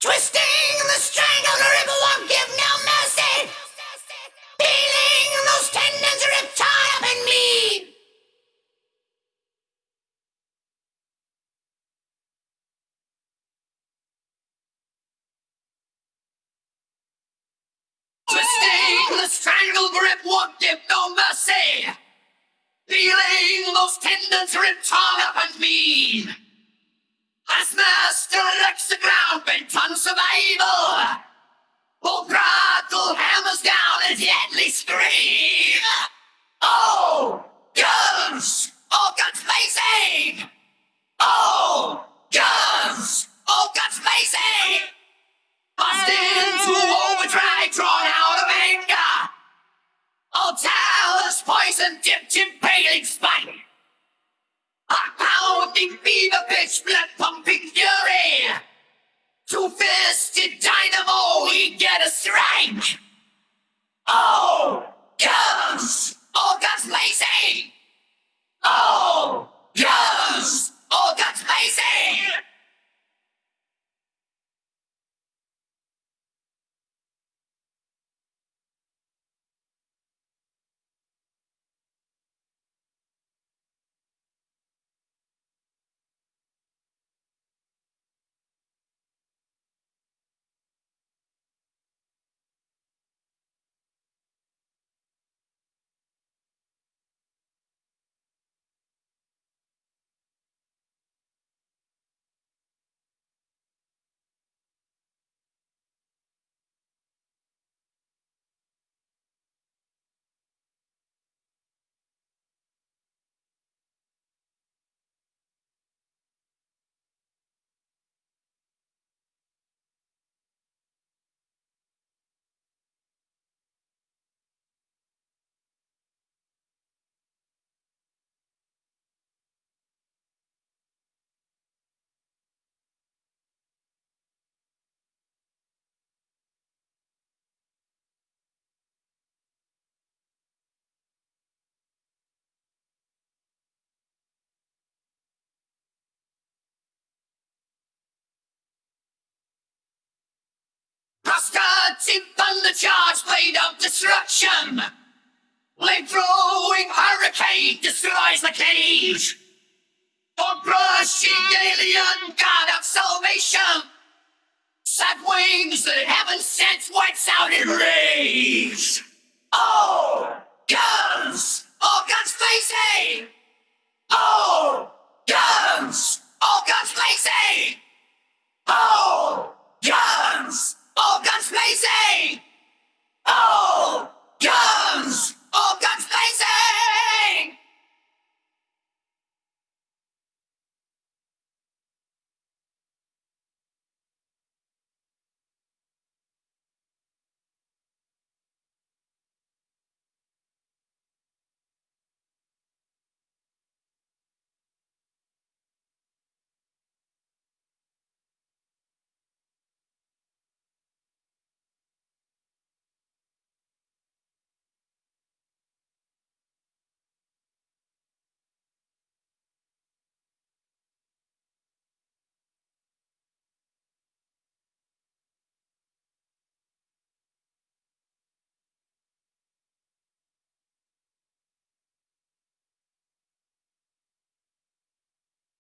Twisting the strangled rib won't give no mercy. Feeling those tendons rip tie up in me. Twisting the strangle grip won't give no mercy. Feeling those tendons rip torn up and mean. As master the ground talus poison dipped in paling spite. A pounding fever pitch, blood pumping fury. Two fisted dynamo, we get a strike. Oh, guns! Prosperity thunder charge, blade of destruction. Blade throwing hurricane destroys the cage. For brushing alien god of salvation. Sad wings that heaven sent wipes out in rage. Oh, guns! All guns blazing! Oh, guns! All guns blazing! Oh, Lazy! Oh!